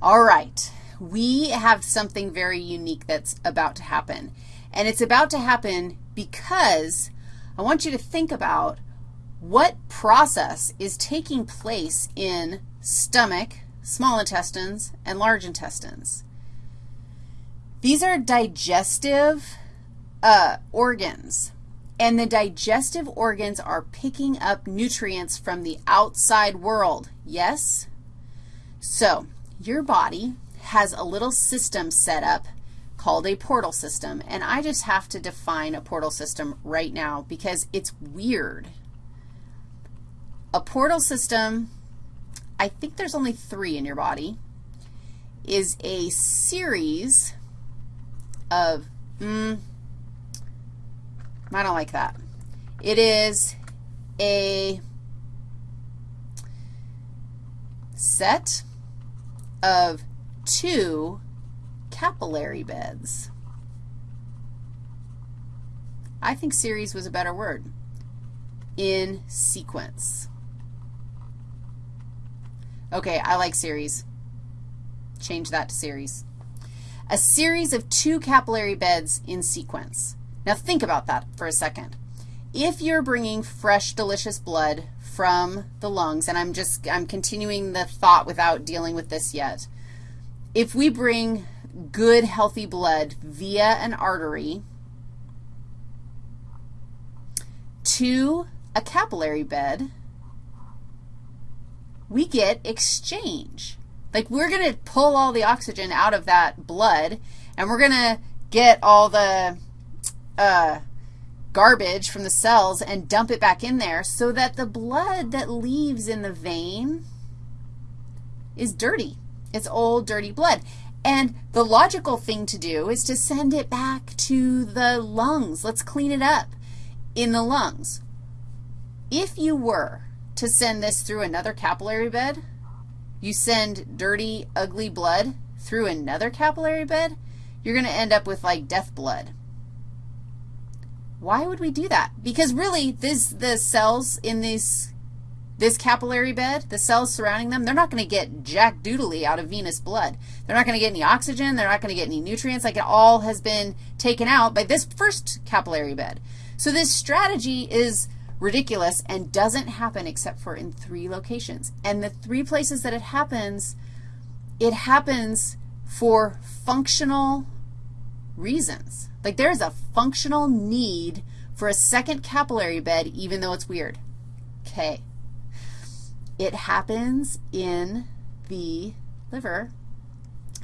All right, we have something very unique that's about to happen. And it's about to happen because I want you to think about what process is taking place in stomach, small intestines, and large intestines. These are digestive uh, organs, and the digestive organs are picking up nutrients from the outside world, yes? So your body has a little system set up called a portal system, and I just have to define a portal system right now because it's weird. A portal system, I think there's only three in your body, is a series of, mm, I don't like that. It is a set of two capillary beds. I think series was a better word. In sequence. Okay, I like series. Change that to series. A series of two capillary beds in sequence. Now think about that for a second. If you're bringing fresh, delicious blood from the lungs, and I'm just, I'm continuing the thought without dealing with this yet. If we bring good, healthy blood via an artery to a capillary bed, we get exchange. Like we're going to pull all the oxygen out of that blood, and we're going to get all the uh, garbage from the cells and dump it back in there so that the blood that leaves in the vein is dirty. It's old, dirty blood. And the logical thing to do is to send it back to the lungs. Let's clean it up in the lungs. If you were to send this through another capillary bed, you send dirty, ugly blood through another capillary bed, you're going to end up with like death blood. Why would we do that? Because really, this, the cells in these, this capillary bed, the cells surrounding them, they're not going to get jack doodly out of venous blood. They're not going to get any oxygen. They're not going to get any nutrients. Like it all has been taken out by this first capillary bed. So this strategy is ridiculous and doesn't happen except for in three locations. And the three places that it happens, it happens for functional reasons. Like there is a functional need for a second capillary bed even though it's weird. Okay. It happens in the liver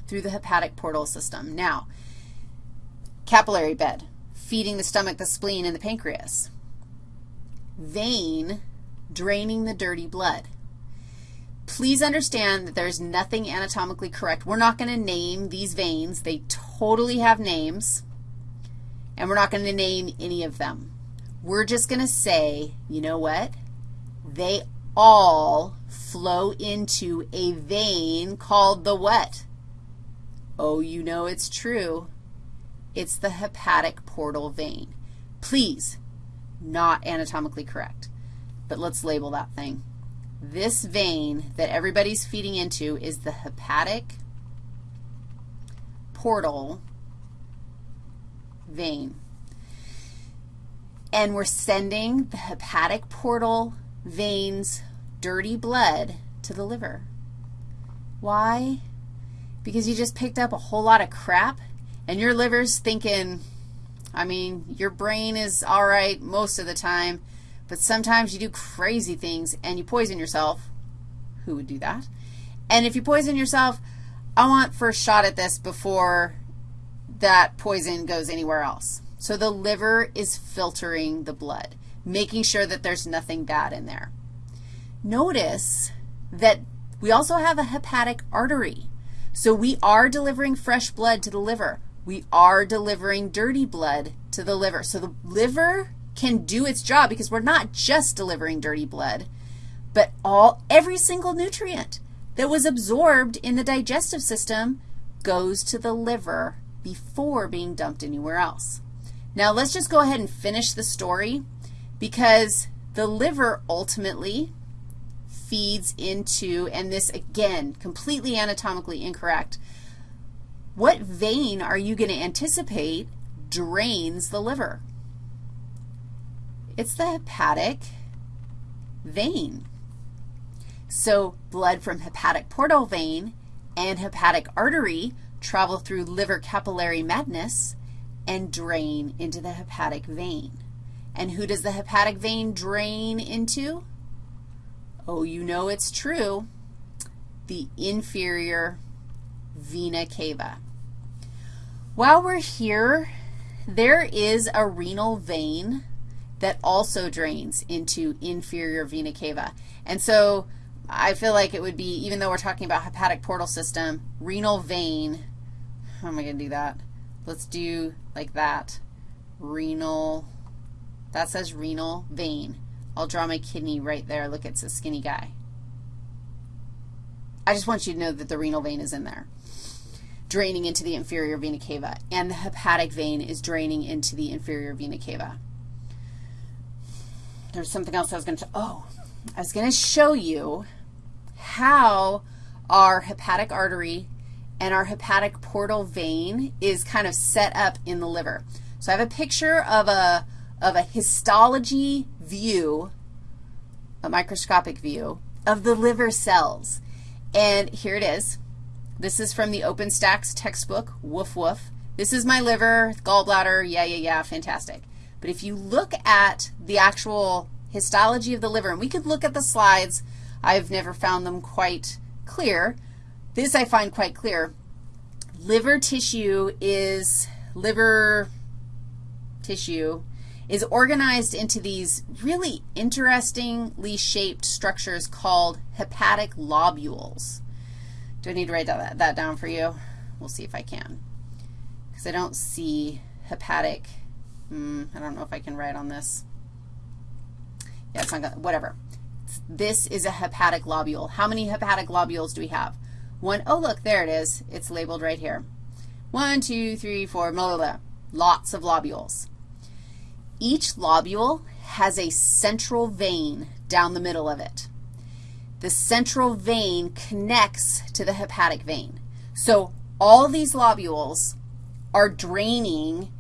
through the hepatic portal system. Now, capillary bed, feeding the stomach, the spleen, and the pancreas. Vein, draining the dirty blood. Please understand that there's nothing anatomically correct. We're not going to name these veins. They totally have names, and we're not going to name any of them. We're just going to say, you know what? They all flow into a vein called the what? Oh, you know it's true. It's the hepatic portal vein. Please, not anatomically correct, but let's label that thing. This vein that everybody's feeding into is the hepatic portal vein. And we're sending the hepatic portal veins dirty blood to the liver. Why? Because you just picked up a whole lot of crap and your liver's thinking, I mean, your brain is all right most of the time, but sometimes you do crazy things and you poison yourself. Who would do that? And if you poison yourself, I want first shot at this before that poison goes anywhere else. So the liver is filtering the blood, making sure that there's nothing bad in there. Notice that we also have a hepatic artery. So we are delivering fresh blood to the liver. We are delivering dirty blood to the liver. So the liver can do its job because we're not just delivering dirty blood, but all every single nutrient that was absorbed in the digestive system goes to the liver before being dumped anywhere else. Now, let's just go ahead and finish the story because the liver ultimately feeds into, and this again, completely anatomically incorrect, what vein are you going to anticipate drains the liver? It's the hepatic vein. So blood from hepatic portal vein and hepatic artery travel through liver capillary madness and drain into the hepatic vein. And who does the hepatic vein drain into? Oh, you know it's true. The inferior vena cava. While we're here, there is a renal vein that also drains into inferior vena cava. And so I feel like it would be, even though we're talking about hepatic portal system, renal vein, how am I going to do that? Let's do like that. Renal, that says renal vein. I'll draw my kidney right there. Look, it's a skinny guy. I just want you to know that the renal vein is in there, draining into the inferior vena cava, and the hepatic vein is draining into the inferior vena cava. There's something else I was going to, oh, I was going to show you how our hepatic artery and our hepatic portal vein is kind of set up in the liver. So I have a picture of a, of a histology view, a microscopic view, of the liver cells. And here it is. This is from the OpenStax textbook, woof woof. This is my liver, gallbladder, yeah, yeah, yeah, fantastic. But if you look at the actual histology of the liver, and we could look at the slides. I've never found them quite clear. This I find quite clear. Liver tissue is, liver tissue is organized into these really interestingly shaped structures called hepatic lobules. Do I need to write that, down for you? We'll see if I can. Because I don't see hepatic, hmm, I don't know if I can write on this. Yeah, it's not going to, whatever. This is a hepatic lobule. How many hepatic lobules do we have? One, oh, look, there it is. It's labeled right here. One, two, three, four, blah, blah, blah. Lots of lobules. Each lobule has a central vein down the middle of it. The central vein connects to the hepatic vein. So all these lobules are draining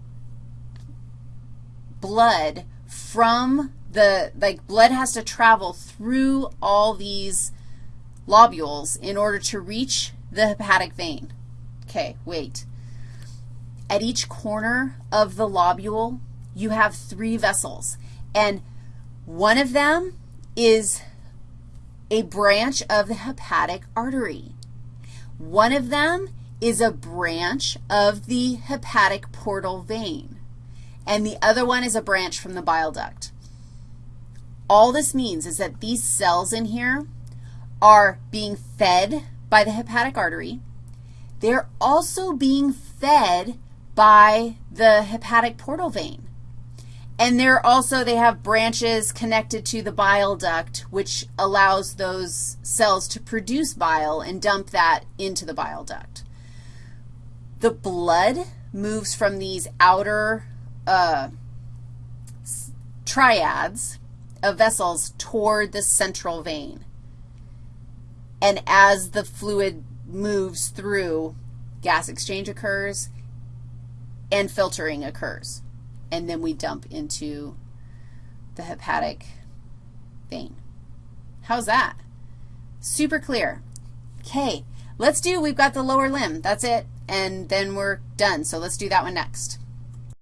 blood from the, like, blood has to travel through all these lobules in order to reach the hepatic vein. Okay, wait. At each corner of the lobule, you have three vessels, and one of them is a branch of the hepatic artery. One of them is a branch of the hepatic portal vein, and the other one is a branch from the bile duct. All this means is that these cells in here are being fed by the hepatic artery. They're also being fed by the hepatic portal vein. And they're also, they have branches connected to the bile duct, which allows those cells to produce bile and dump that into the bile duct. The blood moves from these outer uh, triads of vessels toward the central vein. And as the fluid moves through, gas exchange occurs and filtering occurs. And then we dump into the hepatic vein. How's that? Super clear. Okay, let's do, we've got the lower limb. That's it, and then we're done. So let's do that one next.